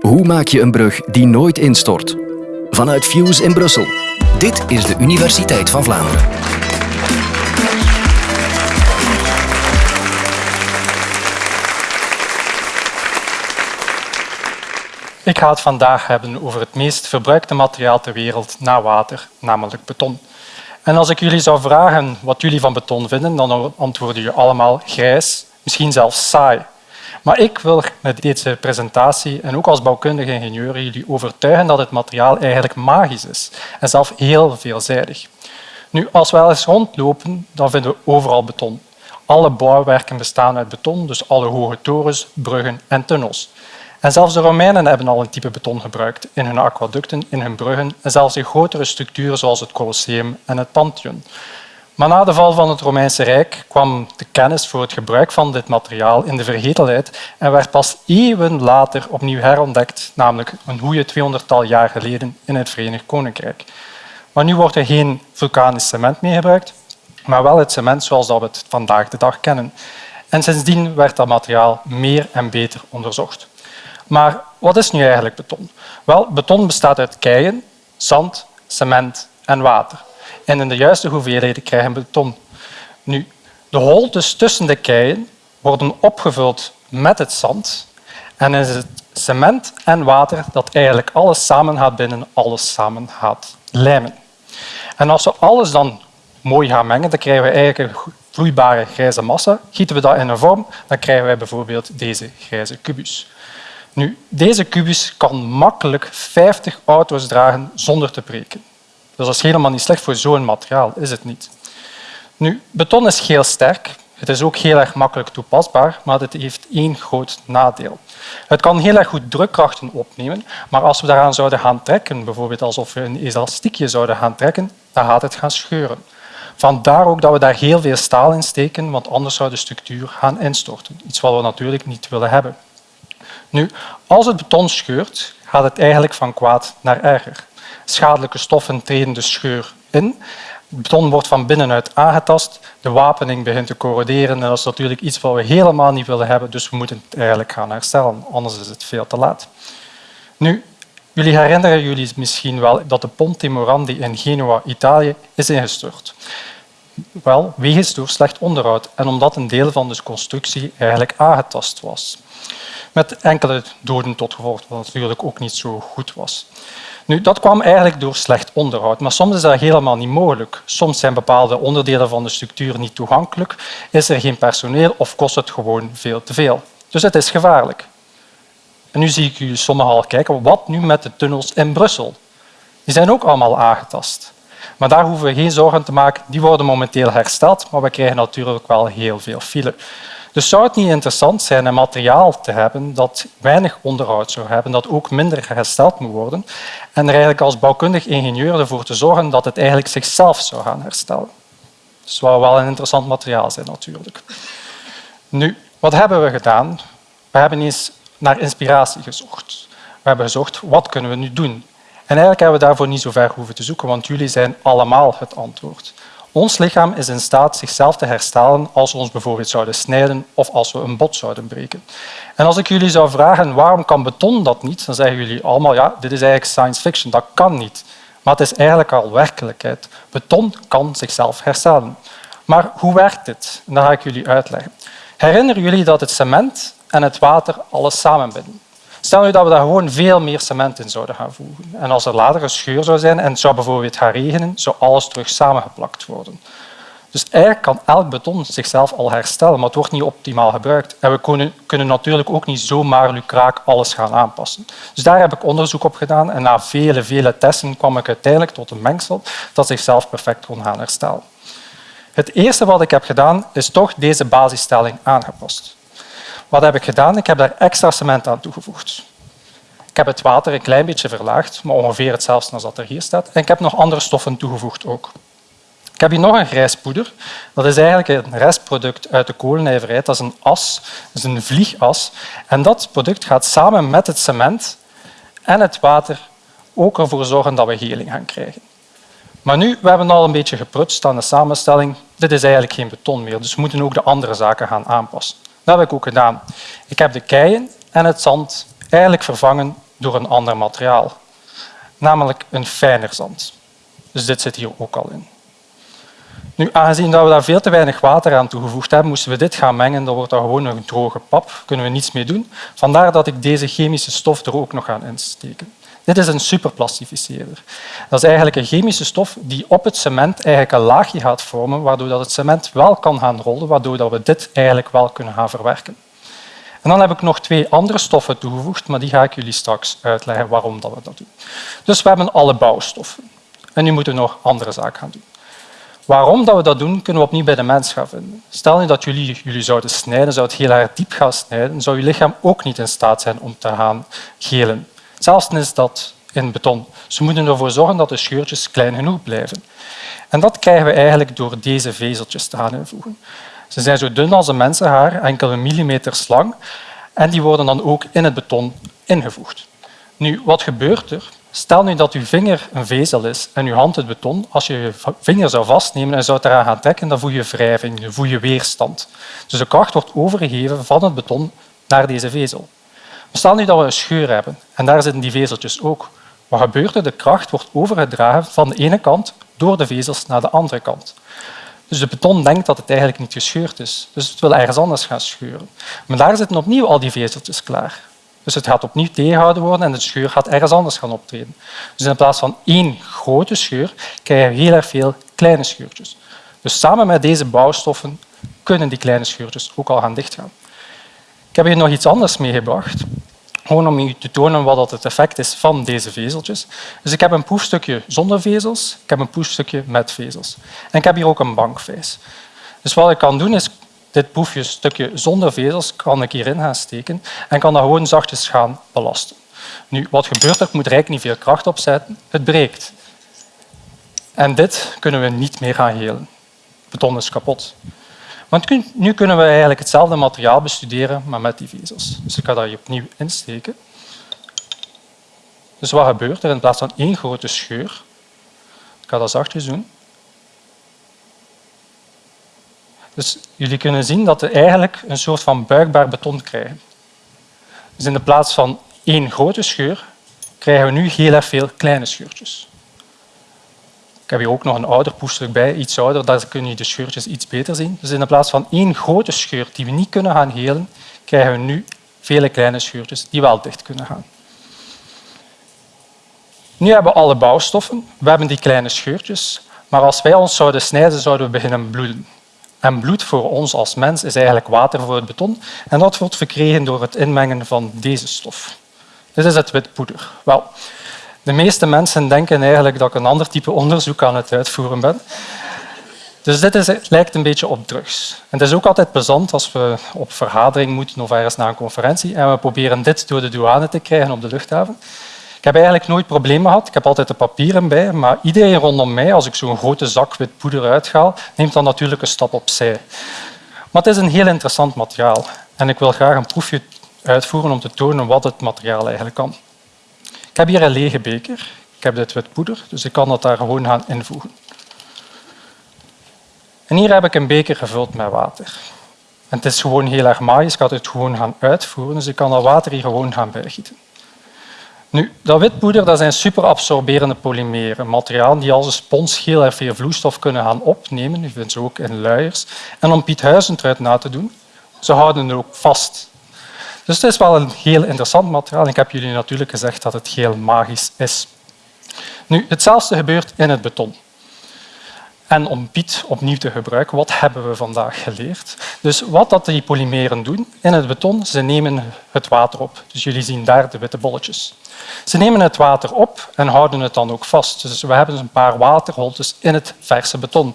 Hoe maak je een brug die nooit instort? Vanuit Fuse in Brussel. Dit is de Universiteit van Vlaanderen. Ik ga het vandaag hebben over het meest verbruikte materiaal ter wereld na water, namelijk beton. En als ik jullie zou vragen wat jullie van beton vinden, dan antwoorden jullie allemaal grijs, misschien zelfs saai. Maar ik wil met deze presentatie en ook als bouwkundige ingenieur jullie overtuigen dat het materiaal eigenlijk magisch is en zelf heel veelzijdig. Nu, als we eens rondlopen, dan vinden we overal beton. Alle bouwwerken bestaan uit beton, dus alle hoge torens, bruggen en tunnels. En zelfs de Romeinen hebben al een type beton gebruikt in hun aquaducten, in hun bruggen en zelfs in grotere structuren zoals het Colosseum en het Pantheon. Maar na de val van het Romeinse Rijk kwam de kennis voor het gebruik van dit materiaal in de vergetelheid en werd pas eeuwen later opnieuw herontdekt, namelijk een goede 200-tal jaar geleden in het Verenigd Koninkrijk. Maar nu wordt er geen vulkanisch cement meer gebruikt, maar wel het cement zoals we het vandaag de dag kennen. En sindsdien werd dat materiaal meer en beter onderzocht. Maar wat is nu eigenlijk beton? Wel, beton bestaat uit keien, zand, cement en water. En in de juiste hoeveelheden krijgen we beton. Nu, de holtes tussen de keien worden opgevuld met het zand en is het cement en water dat eigenlijk alles samen gaat binden, alles samen gaat lijmen. En als we alles dan mooi gaan mengen, dan krijgen we eigenlijk een vloeibare grijze massa. Gieten we dat in een vorm, dan krijgen we bijvoorbeeld deze grijze kubus. Nu, deze kubus kan makkelijk 50 auto's dragen zonder te breken. Dus dat is helemaal niet slecht voor zo'n materiaal, is het niet. Nu, beton is heel sterk. Het is ook heel erg makkelijk toepasbaar, maar het heeft één groot nadeel. Het kan heel erg goed drukkrachten opnemen, maar als we daaraan zouden gaan trekken, bijvoorbeeld alsof we een elastiekje zouden gaan trekken, dan gaat het gaan scheuren. Vandaar ook dat we daar heel veel staal in steken, want anders zou de structuur gaan instorten. Iets wat we natuurlijk niet willen hebben. Nu, als het beton scheurt, gaat het eigenlijk van kwaad naar erger. Schadelijke stoffen treden de scheur in. Beton wordt van binnenuit aangetast, de wapening begint te corroderen en dat is natuurlijk iets wat we helemaal niet willen hebben, dus we moeten het eigenlijk gaan herstellen, anders is het veel te laat. Nu, jullie herinneren jullie misschien wel dat de Ponte Morandi in Genua, Italië, is ingestort. Wel, wegens door slecht onderhoud en omdat een deel van de constructie eigenlijk aangetast was met enkele doden tot gevolg, wat natuurlijk ook niet zo goed was. Nu, dat kwam eigenlijk door slecht onderhoud, maar soms is dat helemaal niet mogelijk. Soms zijn bepaalde onderdelen van de structuur niet toegankelijk, is er geen personeel of kost het gewoon veel te veel. Dus het is gevaarlijk. En nu zie ik jullie sommigen al kijken, wat nu met de tunnels in Brussel? Die zijn ook allemaal aangetast. Maar daar hoeven we geen zorgen te maken. Die worden momenteel hersteld, maar we krijgen natuurlijk wel heel veel file. Dus zou het niet interessant zijn een materiaal te hebben dat weinig onderhoud zou hebben, dat ook minder hersteld moet worden en er eigenlijk als bouwkundig ingenieur ervoor te zorgen dat het eigenlijk zichzelf zou gaan herstellen. Dat zou wel een interessant materiaal zijn natuurlijk. Nu, wat hebben we gedaan? We hebben eens naar inspiratie gezocht. We hebben gezocht, wat kunnen we nu doen? En eigenlijk hebben we daarvoor niet zo ver hoeven te zoeken, want jullie zijn allemaal het antwoord. Ons lichaam is in staat zichzelf te herstellen als we ons bijvoorbeeld zouden snijden of als we een bot zouden breken. En als ik jullie zou vragen waarom kan beton dat niet, dan zeggen jullie allemaal ja, dit is eigenlijk science fiction, dat kan niet. Maar het is eigenlijk al werkelijkheid. Beton kan zichzelf herstellen. Maar hoe werkt dit? dat ga ik jullie uitleggen. Herinneren jullie dat het cement en het water alles samenbinden? Stel nu dat we daar gewoon veel meer cement in zouden gaan voegen. En als er later een scheur zou zijn en het zou bijvoorbeeld gaan regenen, zou alles terug samengeplakt worden. Dus eigenlijk kan elk beton zichzelf al herstellen, maar het wordt niet optimaal gebruikt. En we kunnen, kunnen natuurlijk ook niet zomaar lukraak alles gaan aanpassen. Dus daar heb ik onderzoek op gedaan en na vele, vele testen kwam ik uiteindelijk tot een mengsel dat zichzelf perfect kon gaan herstellen. Het eerste wat ik heb gedaan is toch deze basisstelling aangepast. Wat heb ik gedaan? Ik heb daar extra cement aan toegevoegd. Ik heb het water een klein beetje verlaagd, maar ongeveer hetzelfde als dat er hier staat. En ik heb nog andere stoffen toegevoegd ook. Ik heb hier nog een grijs poeder. Dat is eigenlijk een restproduct uit de kolennijverheid. Dat is een as, dat is een vliegas. En dat product gaat samen met het cement en het water ook ervoor zorgen dat we heling gaan krijgen. Maar nu, we hebben al een beetje geprutst aan de samenstelling. Dit is eigenlijk geen beton meer, dus we moeten ook de andere zaken gaan aanpassen. Dat heb ik ook gedaan. Ik heb de keien en het zand eigenlijk vervangen door een ander materiaal, namelijk een fijner zand. Dus dit zit hier ook al in. Nu, aangezien we daar veel te weinig water aan toegevoegd hebben, moesten we dit gaan mengen. Dan wordt dat gewoon een droge pap. Daar kunnen we niets mee doen. Vandaar dat ik deze chemische stof er ook nog aan insteken. Dit is een superplastificeerder. Dat is eigenlijk een chemische stof die op het cement eigenlijk een laagje gaat vormen, waardoor dat het cement wel kan gaan rollen, waardoor dat we dit eigenlijk wel kunnen gaan verwerken. En dan heb ik nog twee andere stoffen toegevoegd, maar die ga ik jullie straks uitleggen waarom dat we dat doen. Dus we hebben alle bouwstoffen. En nu moeten we nog andere zaken gaan doen. Waarom dat we dat doen, kunnen we opnieuw bij de mens gaan vinden. Stel nu dat jullie, jullie zouden snijden, zou het heel erg diep gaan snijden, zou je lichaam ook niet in staat zijn om te gaan gelen. Zelfs is dat in beton. Ze moeten ervoor zorgen dat de scheurtjes klein genoeg blijven. En dat krijgen we eigenlijk door deze vezeltjes te gaan invoegen. Ze zijn zo dun als een mensenhaar, enkele millimeters lang, en die worden dan ook in het beton ingevoegd. Nu, wat gebeurt er? Stel nu dat uw vinger een vezel is en uw hand het beton. Als je je vinger zou vastnemen en zou eraan gaan trekken, dan voel je wrijving, dan voel je weerstand. Dus de kracht wordt overgegeven van het beton naar deze vezel. Stel nu dat we een scheur hebben en daar zitten die vezeltjes ook. Wat gebeurt er? De kracht wordt overgedragen van de ene kant door de vezels naar de andere kant. Dus de beton denkt dat het eigenlijk niet gescheurd is. Dus het wil ergens anders gaan scheuren. Maar daar zitten opnieuw al die vezeltjes klaar. Dus het gaat opnieuw tegengehouden worden en de scheur gaat ergens anders gaan optreden. Dus in plaats van één grote scheur krijgen we heel erg veel kleine scheurtjes. Dus samen met deze bouwstoffen kunnen die kleine scheurtjes ook al gaan dichtgaan. Ik heb hier nog iets anders meegebracht, gewoon om u te tonen wat het effect is van deze vezeltjes. Dus ik heb een proefstukje zonder vezels, ik heb een proefstukje met vezels. En ik heb hier ook een bankvijs. Dus wat ik kan doen is dit proefje stukje zonder vezels kan ik hierin gaan steken en kan dat gewoon zachtjes gaan belasten. Nu, wat gebeurt er? Ik moet er eigenlijk niet veel kracht op zetten. Het breekt. En dit kunnen we niet meer gaan helen. Beton is kapot. Want nu kunnen we eigenlijk hetzelfde materiaal bestuderen, maar met die vezels. Dus ik ga dat hier opnieuw insteken. Dus wat gebeurt er in plaats van één grote scheur? Ik ga dat zachtjes doen. Dus jullie kunnen zien dat we eigenlijk een soort van buigbaar beton krijgen. Dus in de plaats van één grote scheur krijgen we nu heel erg veel kleine scheurtjes. Ik heb hier ook nog een ouder poester bij, iets ouder, daar kun je de scheurtjes iets beter zien. Dus in plaats van één grote scheur die we niet kunnen gaan helen, krijgen we nu vele kleine scheurtjes die wel dicht kunnen gaan. Nu hebben we alle bouwstoffen, we hebben die kleine scheurtjes, maar als wij ons zouden snijden, zouden we beginnen bloeden. En bloed voor ons als mens is eigenlijk water voor het beton en dat wordt verkregen door het inmengen van deze stof. Dit is het wit poeder. Wel, de meeste mensen denken eigenlijk dat ik een ander type onderzoek aan het uitvoeren ben. Dus dit is, lijkt een beetje op drugs. En het is ook altijd plezant als we op vergadering moeten of ergens naar een conferentie en we proberen dit door de douane te krijgen op de luchthaven. Ik heb eigenlijk nooit problemen gehad. Ik heb altijd de papieren bij, maar iedereen rondom mij, als ik zo'n grote zak wit poeder uithaal, neemt dan natuurlijk een stap opzij. Maar het is een heel interessant materiaal en ik wil graag een proefje uitvoeren om te tonen wat het materiaal eigenlijk kan. Ik heb hier een lege beker. Ik heb dit wit poeder, dus ik kan dat daar gewoon gaan invoegen. En hier heb ik een beker gevuld met water. En het is gewoon heel erg magisch. Ik ga het gewoon gaan uitvoeren, dus ik kan dat water hier gewoon gaan bijgieten. Nu, dat witpoeder dat zijn superabsorberende polymeren, materialen die als een spons heel erg veel vloeistof kunnen gaan opnemen. Je vindt ze ook in luiers. En om Piet Huizentruid na te doen, ze houden het ook vast. Dus het is wel een heel interessant materiaal. Ik heb jullie natuurlijk gezegd dat het heel magisch is. Nu, hetzelfde gebeurt in het beton. En om Piet opnieuw te gebruiken, wat hebben we vandaag geleerd? Dus wat dat die polymeren doen in het beton, ze nemen het water op. Dus jullie zien daar de witte bolletjes. Ze nemen het water op en houden het dan ook vast. Dus we hebben een paar waterholtes in het verse beton.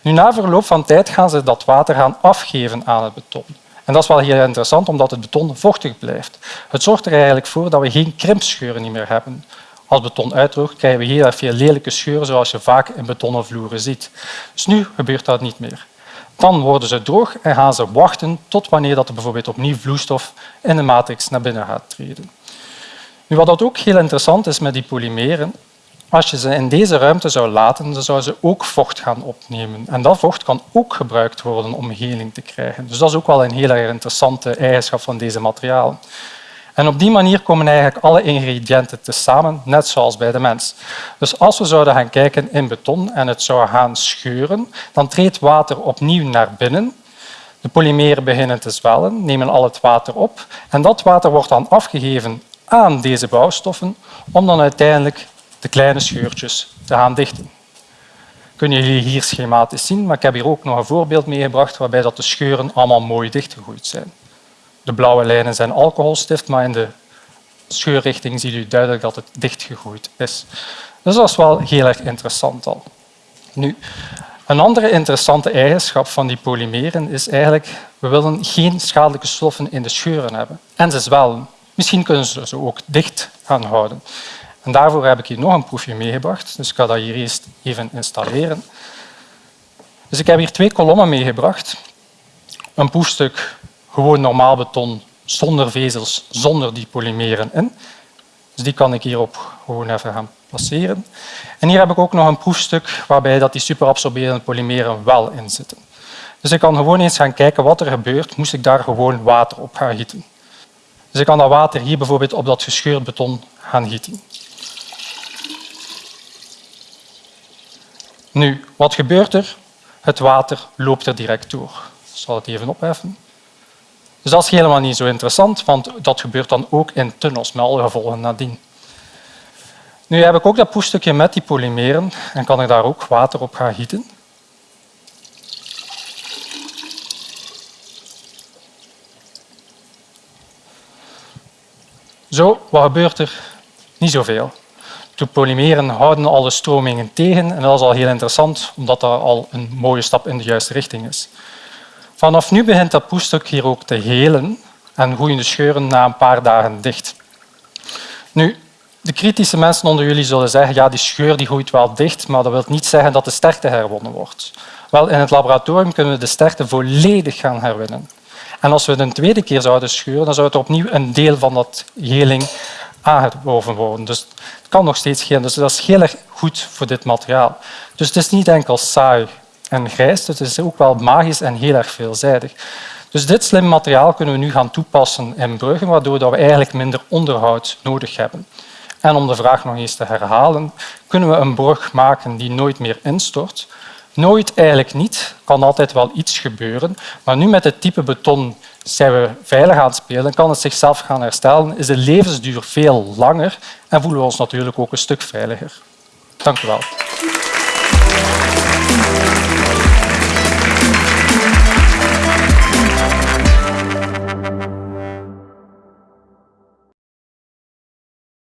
Nu, na verloop van tijd gaan ze dat water gaan afgeven aan het beton. En dat is wel heel interessant, omdat het beton vochtig blijft. Het zorgt er eigenlijk voor dat we geen krimpscheuren meer hebben. Als beton uitdroogt, krijgen we heel veel lelijke scheuren, zoals je vaak in betonnen vloeren ziet. Dus nu gebeurt dat niet meer. Dan worden ze droog en gaan ze wachten tot wanneer dat er bijvoorbeeld opnieuw vloeistof in de matrix naar binnen gaat treden. Nu, wat ook heel interessant is met die polymeren, als je ze in deze ruimte zou laten, dan zouden ze ook vocht gaan opnemen. En dat vocht kan ook gebruikt worden om heling te krijgen. Dus dat is ook wel een heel interessante eigenschap van deze materialen. En op die manier komen eigenlijk alle ingrediënten tezamen, net zoals bij de mens. Dus als we zouden gaan kijken in beton en het zou gaan scheuren, dan treedt water opnieuw naar binnen. De polymeren beginnen te zwellen, nemen al het water op en dat water wordt dan afgegeven aan deze bouwstoffen om dan uiteindelijk de kleine scheurtjes te gaan dichten. Kunnen jullie hier schematisch zien, maar ik heb hier ook nog een voorbeeld meegebracht waarbij dat de scheuren allemaal mooi dichtgegroeid zijn. De blauwe lijnen zijn alcoholstift, maar in de scheurrichting ziet u duidelijk dat het dichtgegroeid is. Dus dat is wel heel erg interessant al. Nu, een andere interessante eigenschap van die polymeren is eigenlijk we willen geen schadelijke stoffen in de scheuren hebben. En ze zwellen. Misschien kunnen ze ze ook dicht gaan houden. En daarvoor heb ik hier nog een proefje meegebracht. Dus ik ga dat hier eerst even installeren. Dus ik heb hier twee kolommen meegebracht. Een proefstuk gewoon normaal beton zonder vezels, zonder die polymeren in. Dus die kan ik hierop gewoon even gaan placeren. En hier heb ik ook nog een proefstuk waarbij dat die superabsorberende polymeren wel in zitten. Dus ik kan gewoon eens gaan kijken wat er gebeurt moest ik daar gewoon water op gaan gieten. Dus ik kan dat water hier bijvoorbeeld op dat gescheurd beton gaan gieten. Nu, wat gebeurt er? Het water loopt er direct door. Ik zal het even opheffen. Dus dat is helemaal niet zo interessant, want dat gebeurt dan ook in tunnels met alle gevolgen nadien. Nu heb ik ook dat poestukje met die polymeren en kan ik daar ook water op gaan gieten. Zo, wat gebeurt er? Niet zoveel. De polymeren houden alle stromingen tegen en dat is al heel interessant, omdat dat al een mooie stap in de juiste richting is. Vanaf nu begint dat poestuk hier ook te helen en groeien de scheuren na een paar dagen dicht. Nu, de kritische mensen onder jullie zullen zeggen ja, die scheur die groeit wel dicht, maar dat wil niet zeggen dat de sterkte herwonnen wordt. Wel, in het laboratorium kunnen we de sterkte volledig gaan herwinnen. En als we het een tweede keer zouden scheuren, dan zou het opnieuw een deel van dat heling aangeworven worden. Dus het kan nog steeds geen. Dus dat is heel erg goed voor dit materiaal. Dus het is niet enkel saai en grijs, het is ook wel magisch en heel erg veelzijdig. Dus dit slim materiaal kunnen we nu gaan toepassen in bruggen, waardoor we eigenlijk minder onderhoud nodig hebben. En om de vraag nog eens te herhalen, kunnen we een brug maken die nooit meer instort? Nooit eigenlijk niet. kan altijd wel iets gebeuren. Maar nu met het type beton zijn we veilig aan het spelen, kan het zichzelf gaan herstellen, is de levensduur veel langer en voelen we ons natuurlijk ook een stuk veiliger. Dank u wel.